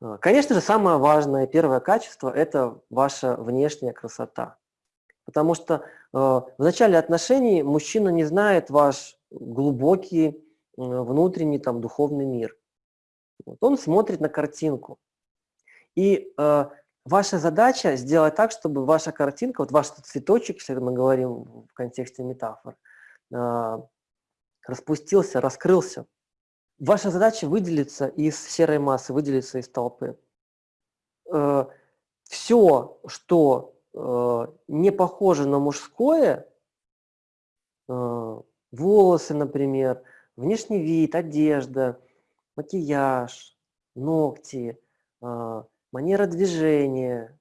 А, конечно же, самое важное, первое качество – это ваша внешняя красота. Потому что э, в начале отношений мужчина не знает ваш глубокий э, внутренний там, духовный мир. Вот. Он смотрит на картинку. И э, ваша задача сделать так, чтобы ваша картинка, вот ваш цветочек, если мы говорим в контексте метафор, э, распустился, раскрылся. Ваша задача выделиться из серой массы, выделиться из толпы. Э, все, что э, не похоже на мужское, э, волосы, например, внешний вид, одежда, макияж, ногти, манера движения,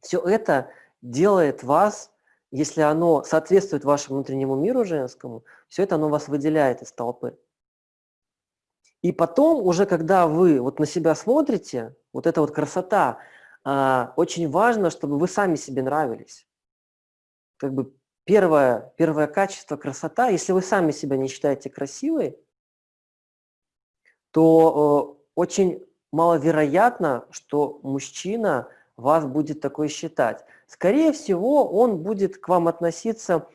все это делает вас если оно соответствует вашему внутреннему миру женскому, все это оно вас выделяет из толпы. И потом, уже когда вы вот на себя смотрите, вот эта вот красота, э, очень важно, чтобы вы сами себе нравились. Как бы первое, первое качество красота, если вы сами себя не считаете красивой, то э, очень маловероятно, что мужчина вас будет такой считать. Скорее всего, он будет к вам относиться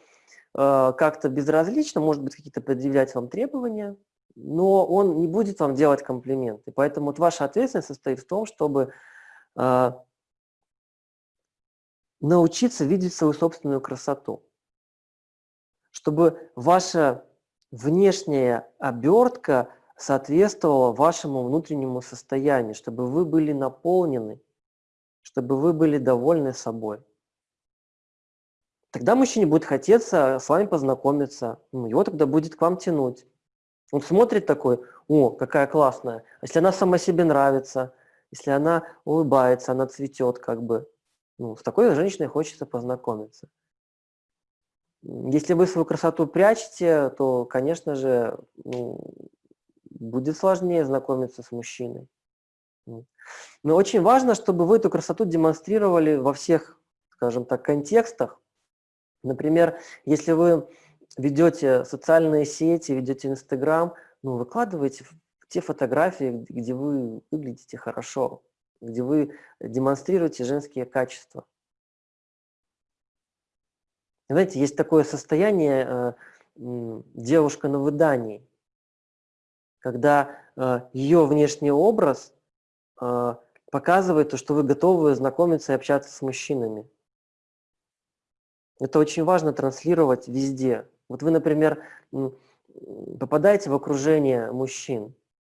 э, как-то безразлично, может быть, какие-то предъявлять вам требования, но он не будет вам делать комплименты. Поэтому вот ваша ответственность состоит в том, чтобы э, научиться видеть свою собственную красоту. Чтобы ваша внешняя обертка соответствовала вашему внутреннему состоянию, чтобы вы были наполнены чтобы вы были довольны собой. Тогда мужчине будет хотеться с вами познакомиться, ну, его тогда будет к вам тянуть. Он смотрит такой, о, какая классная. Если она сама себе нравится, если она улыбается, она цветет как бы, ну, с такой женщиной хочется познакомиться. Если вы свою красоту прячете, то, конечно же, ну, будет сложнее знакомиться с мужчиной. Но очень важно, чтобы вы эту красоту демонстрировали во всех, скажем так, контекстах. Например, если вы ведете социальные сети, ведете Инстаграм, ну, выкладывайте те фотографии, где вы выглядите хорошо, где вы демонстрируете женские качества. Знаете, есть такое состояние э, девушка на выдании, когда э, ее внешний образ показывает то, что вы готовы знакомиться и общаться с мужчинами. Это очень важно транслировать везде. Вот вы, например, попадаете в окружение мужчин,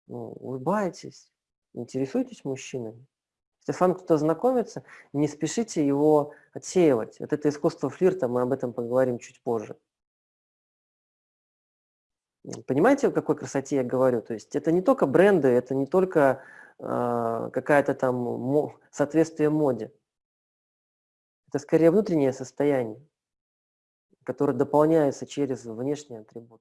ну, улыбаетесь, интересуетесь мужчинами. Если с вами кто-то знакомится, не спешите его отсеивать. Вот это искусство флирта, мы об этом поговорим чуть позже. Понимаете, о какой красоте я говорю? То есть это не только бренды, это не только какая-то там соответствие моде. Это скорее внутреннее состояние, которое дополняется через внешний атрибут.